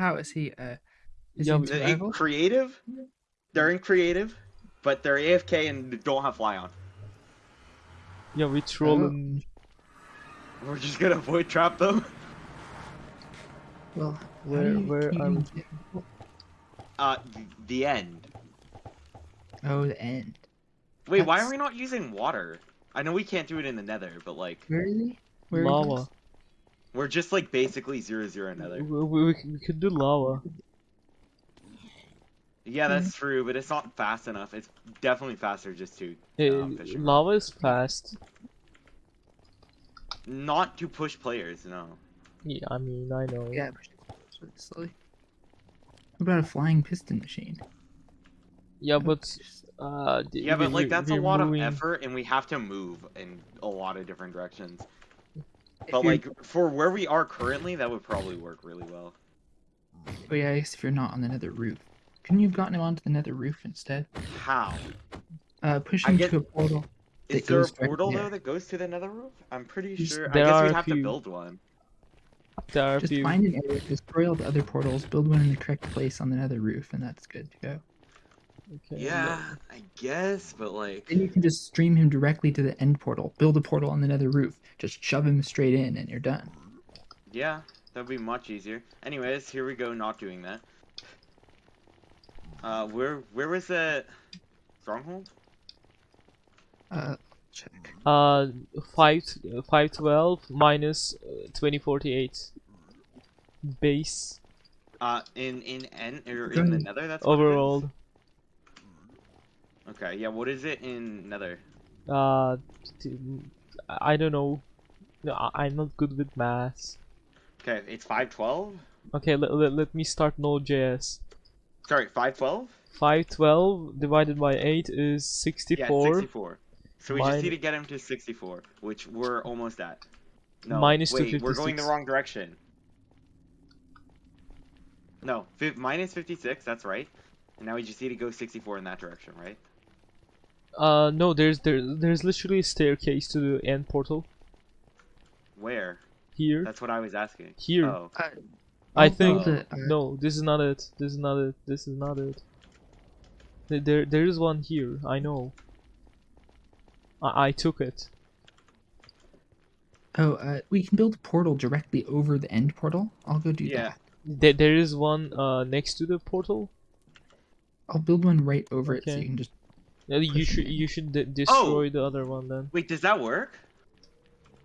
how is he? Uh, is Yeah, he in we- The- in survival? creative, they're in creative, but they're AFK and don't have fly on. Yeah, we trolling. We're just gonna void trap them. Well, Where- where can you are we? get- Uh, the end. Oh, the end. Wait, why are we not using water? I know we can't do it in the Nether, but like Where is he? Where he lava. Goes? we're just like basically zero zero another. We, we, we can- we could do lava. Yeah, that's true, but it's not fast enough. It's definitely faster just to um, fish lava is fast. not to push players. No. Yeah, I mean, I know. Yeah, push it slowly. What about a flying piston machine? Yeah, but uh. Yeah, but like that's a lot moving- of effort, and we have to move in a lot of different directions. If But like for where we are currently, that would probably work really well. oh yeah, I guess if you're not on the nether roof, couldn't you have gotten him onto the nether roof instead? How? Uh, push him get- to a portal. Is that there a goes directly portal there. though that goes to the Nether roof? I'm pretty Just- sure. I there guess are we'd a have to build one. There are Just few. find an area, destroy all the other portals, build one in the correct place on the nether roof, and that's good to go. Okay, Yeah, I guess, but like, Then you can just stream him directly to the end portal. Build a portal on the nether roof. Just shove him straight in, and you're done. yeah, that'd be much easier. Anyways, here we go, not doing that. Uh, where where was the stronghold? Uh, check. Uh, five five twelve minus uh, twenty forty eight. Base Uh, in in N or in the Nether? That's what it is? overall. Okay, yeah. What is it in Nether? Uh, I don't know. No, I- I'm not good with math. Okay, it's five twelve. Okay, let, let, let me start Node.js. Sorry, five twelve. 512 divided by 8 is 64. Yeah, 64. So we just need to get him to sixty-four, which we're almost at. No, Minus wait, we're going the wrong direction. No, fi- minus fifty-six. That's right. And now we just need to go sixty-four in that direction, right? Uh, no, there's there there's literally a staircase to the end portal Where? here. That's what I was asking. Here. Oh, Uh, I I'll think build uh, no, this is not it. This is not it. This is not it. There there, there is one here. I know. I I took it. Oh, uh, we can build a portal directly over the end portal. I'll go do Yeah. that. There there is one uh next to the portal. I'll build one right over it so you can just. You should you should de- oh! destroy the other one then. wait, does that work?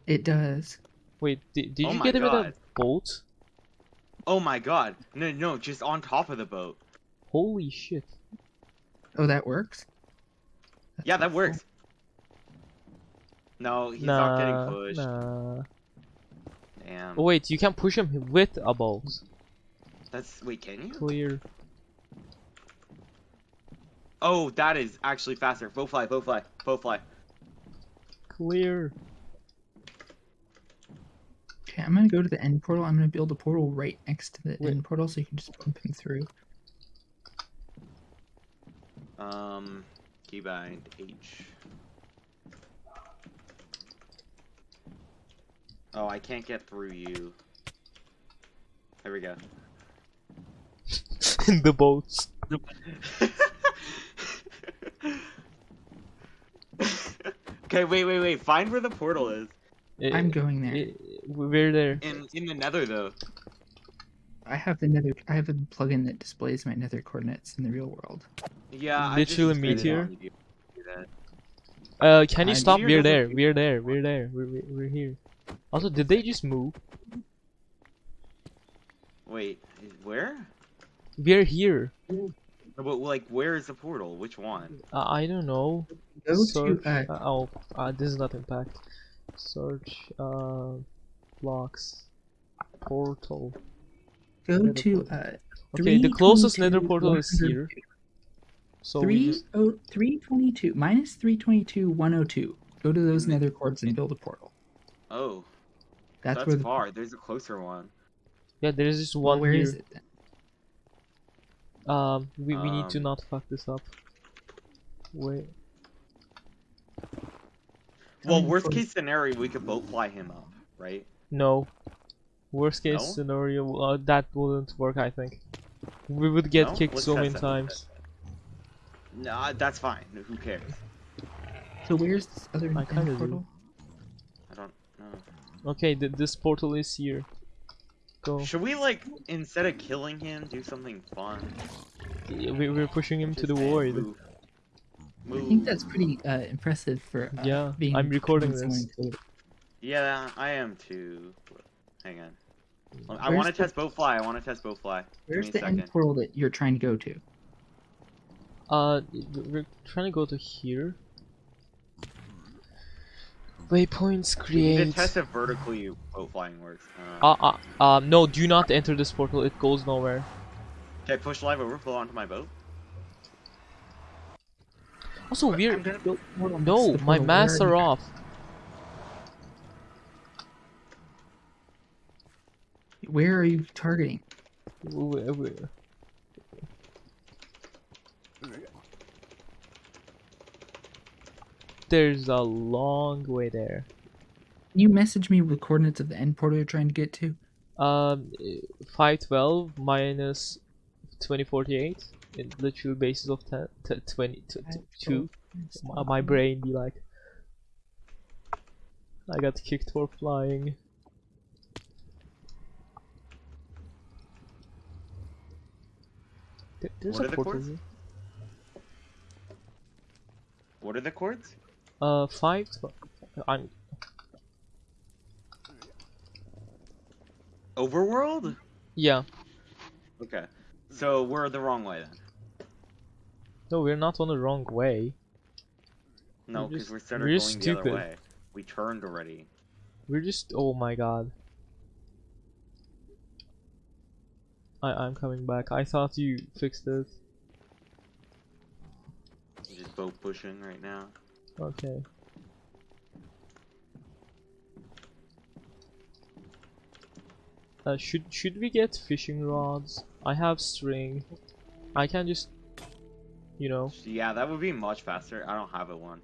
It does. Wait, did, did Oh you get it with a God. bolt? Oh my god! No, no, just on top of the boat. Holy shit! Oh, that works. That's Yeah, that helpful. works. No, he's nah, not getting pushed. nah. Damn. Oh wait, you can push him with a bolt. That's wait, can you? Clear. Oh, that is actually faster. Bow fly, bow fly, bow fly. Clear. Okay, I'm gonna go to the end portal. I'm gonna build a portal right next to the Wait. end portal so you can just bump him through. Um, keybind H. Oh, I can't get through you. There we go. In the boats. okay, wait, wait, wait. Find where the portal is. I'm going there. Eh, we're there. In in the Nether, though. I have the nether. I have a plugin that displays my nether coordinates in the real world. Yeah. I Literally just explained meteor? on YouTube. Do that. Uh, can you Uh, stop? We're there. We're there. We're there. We're we're, we're here. Also, did they just move? Wait, where? We're here. No, But like, where is the portal? Which one? Uh, I don't know. Go Search. to uh, uh, oh, uh, this is not impact. Search. Uh, blocks. Portal. go nether to portal. uh. Okay, the closest nether portal is here. So we Three just oh three twenty two minus three twenty two one oh two. Go to those Mhm. nether coords and build a portal. Oh, That's, that's, where the far. There's a closer one. yeah, there is just well, one where here. is it then? Um, we we need to Um, not fuck this up. Wait. Well, worst case scenario, we could boat fly him up, right? No. Worst case No? scenario, uh, that wouldn't work. I think we would get No? kicked Let's so many it, times. Nah, that's fine. Who cares? So where's this other I end kinda do. portal? I don't know. Okay, th this portal is here. Go. Should we like instead of killing him, do something fun? Yeah, We, we're pushing him to the saying, void. Move. I think that's pretty uh, impressive for uh, Yeah, being I'm recording this. Yeah, I am too. Hang on. I want to the- test boat fly. I want to test boat fly. Where's the me end portal that you're trying to go to? Uh, we're trying to go to here. Waypoints We need to test if vertically boat flying works. Uh, Uh, uh, um, no, do not enter this portal. It goes nowhere. okay, push LiveOverflow onto my boat. Also, I'm we're gonna build a portal next no, my portal. masks are off. Where are you targeting? W- w- There's a long way there. Can you message me with coordinates of the end portal you're trying to get to? Um, five twelve minus twenty forty eight. In literal basis of 10, t- 20, t- t- two. Uh, my brain be like, I got kicked for flying. There's What a are the portal coords? What are the coords? Uh, five. I'm Overworld? yeah. Okay. So we're the wrong way then. No, we're not on the wrong way. No, We're because just- we're instead we're of just going the other way. We turned already. We're just. Oh my god. I I'm coming back. I thought you fixed it. We're just boat pushing right now. Okay. Uh, should should we get fishing rods? I have string. I can just, you know, Yeah, that would be much faster. I don't have a one.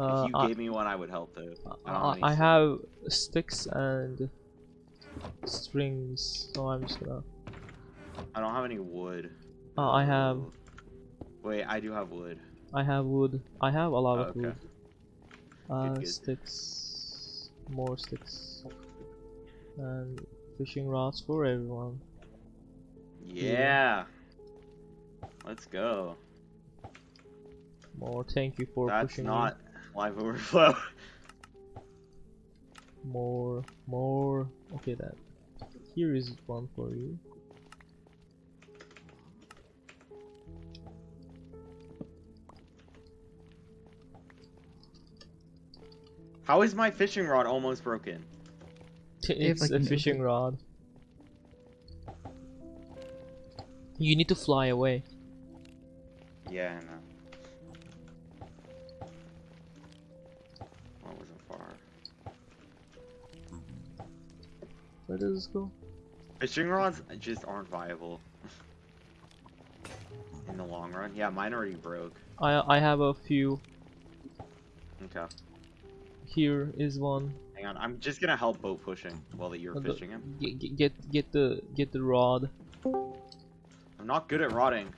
uh, if you I, gave me one, I would help though. I I, have sticks and strings, so I'm just gonna. I don't have any wood. Uh, I have Oh. Wait, I do have wood. I have wood. I have a lot Oh, of okay. wood. Uh, good. sticks, more sticks, and fishing rods for everyone. Yeah. Let's go. More. Thank you for That's pushing me. not LiveOverflow. More, more. Okay, that. Here is one for you. How is my fishing rod almost broken? have, It's like, a an fishing rod. You need to fly away. Yeah, I know. That wasn't far. Where does this go? Fishing rods just aren't viable. In the long run. Yeah, mine already broke. I I have a few. Okay. Here is one. Hang on, I'm just gonna help boat pushing while that you're fishing him. Get, get get the get the rod. I'm not good at rodding.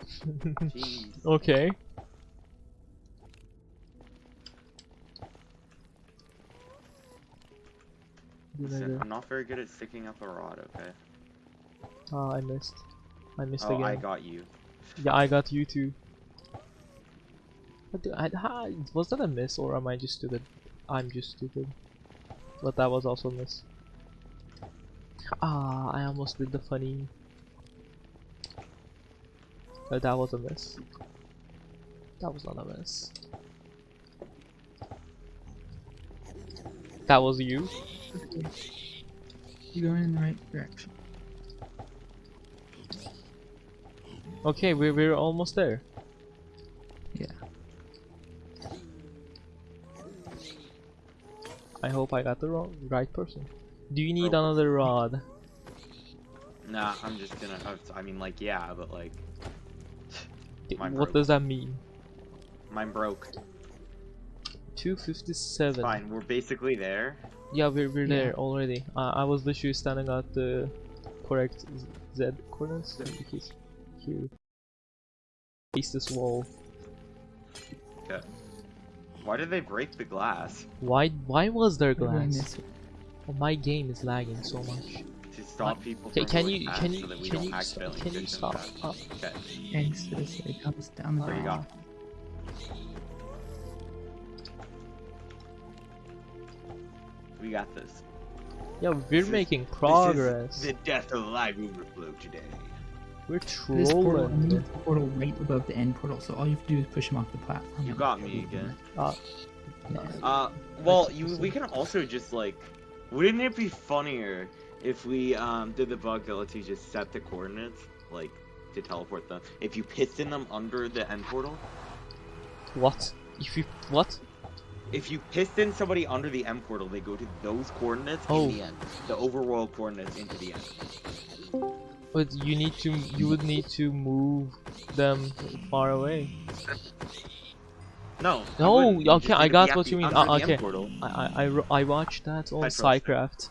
Jeez. okay. Listen, I'm not very good at sticking up a rod, okay? Ah, I missed. I missed Oh, again. I got you. Yeah, I got you too. What the, I, was that a miss or am I just stupid? I'm just stupid. But that was also a miss. Ah, I almost did the funny. But that was a miss. That was not a miss. That was you? You're going in the right direction. Okay, we're, we're almost there. I hope I got the wrong, right person. Do you need Broke. another rod? Nah, I'm just gonna. uh, I mean, like, yeah, but like, Mine what broke. does that mean? mine broke. 257. Fine, we're basically there. Yeah, we're, we're Yeah. there already. Uh, I was literally standing at the correct Z- Z coordinates. Because here. Face this wall. Why did they break the glass? Why why was there What did I glass? miss? Oh, my game is lagging so much. To stop people Can, from can you past can so you that we can don't you s- accidentally can you push stop? past. Uh, Okay. Thanks to this, it comes down the There you go. We got this. yeah, we're This is- making This is progress. the death of the LiveOverflow today. We're This portal, I trolling. need the portal right above the end portal, so all you have to do is push him off the platform. You got me again. there. Uh, Uh, well, you we can also just like, wouldn't it be funnier if we um did the bug that lets you just set the coordinates like to teleport them? If you piston them under the end portal, what? If you what? if you piston somebody under the end portal, they go to those coordinates Oh. in the end, the overworld coordinates into the end. But you need to you would need to move them far away. No. No. Okay, I got what you mean. Uh, the okay. I I I, I watched that on. SciCraft.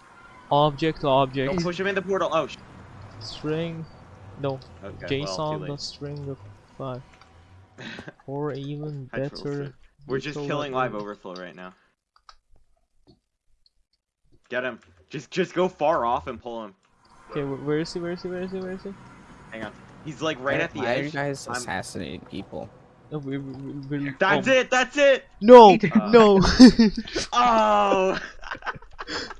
Object to object Don't push him in the portal. Oh, string. No, okay. well, JSON dot late. string of five. Or even better. We're just killing live overflow right now. Get him. Just just go far off and pull him. Okay, where is he? Where is he? Where is he? Where is he? Hang on. He's like right Why- at the why are you edge. guys I'm- assassinating people? No, we, we, we, we, That's oh. it. That's it. No, Uh, no. Oh.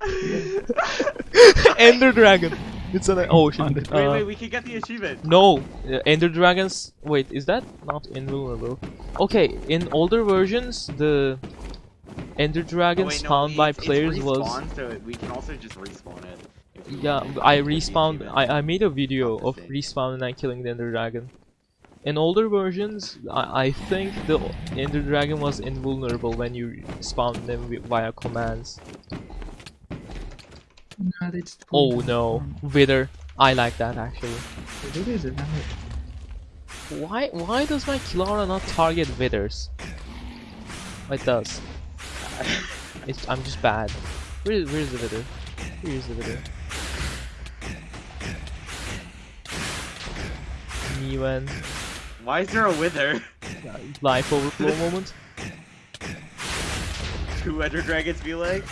Ender Dragon. It's an oh shit. Wait, uh, wait. We can get the achievement. No, uh, Ender Dragons. Wait, is that not invulnerable? Okay, in older versions, the Ender Oh, Dragons wait, no, found by it's- it's players was respawn, so we can also just respawn it. If we yeah. I respawned. I I made a video of same. respawning and killing the Ender Dragon. In older versions, I, I think the Ender Dragon was invulnerable when you spawned them via commands. No, they Oh no, from- Wither. I like that actually. The Withers are valid. Why why does my KillAura not target withers? It does. It's, I'm just bad. Where is, where is the wither? Where is the wither? Niwen. Why is there a wither? Life overflow moment. Two Ender Dragons be like?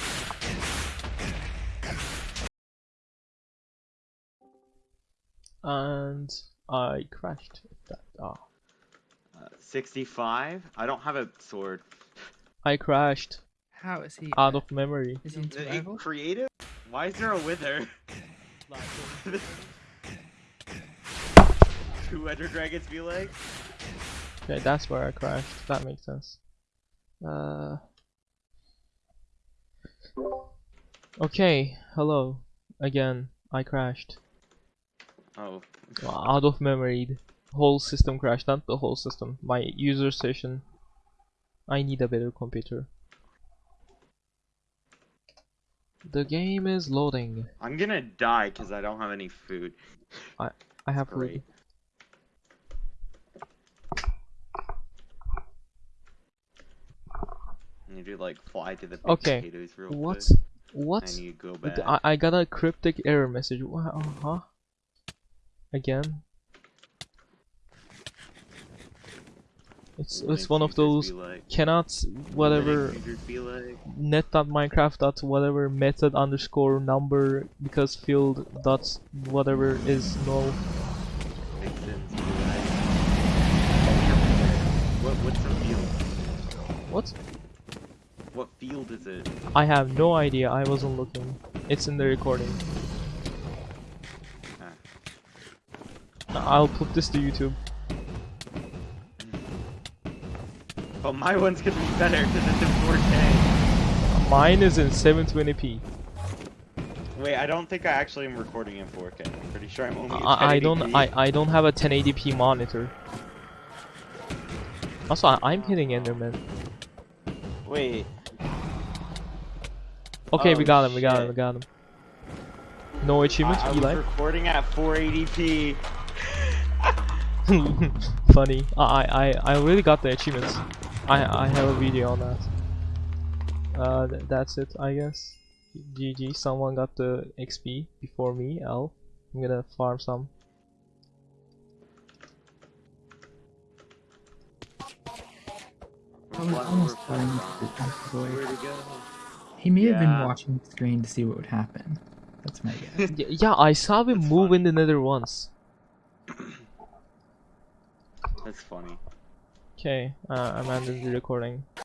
And I crashed. That, ah. Uh, 65? I don't have a sword. I crashed How is he? out of memory. Is he in in survival? creative? Why is there a wither? Two Ender Dragons be like? Okay, that's where I crashed. That makes sense. Uh. Okay, hello. Again, I crashed. Oh. Out of memory. Whole system crashed, not the whole system. My user session. I need a better computer. The game is loading. I'm gonna die because I don't have any food. I have food. I need to like fly to the big Okay, potatoes real What? quick. What? Go back. I, I got a cryptic error message. Uh huh? Again? It's it's one of those like? cannot whatever futures be like? net.minecraft dot whatever method underscore number because field dot whatever is null. Be like? What what's the field? What? What field is it? I have no idea. I wasn't looking. It's in the recording. Ah. I'll put this to YouTube. Hmm. But my one's gonna be better because it's in 4K. Mine is in 720p. Wait, I don't think I actually am recording in 4K. I'm pretty sure I'm only. I, I don't 1080p. I, I don't have a 1080p monitor. Also, I, I'm hitting Enderman. Wait. Okay, we Oh, got him. We got him. We got him. No achievement, I, I was Eli. recording at 480p. Funny. I, I I really got the achievements. I I have a video on that. Uh, th that's it, I guess. GG, someone got the XP before me, L. I'm gonna farm some. I was almost going to. Where'd he go? He may have been Yeah. watching the screen to see what would happen. That's my guess. Y- yeah, I saw him That's move fun. in the nether once. That's funny. Okay, uh, I'm ending the recording.